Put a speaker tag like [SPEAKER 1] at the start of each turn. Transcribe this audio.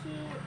[SPEAKER 1] she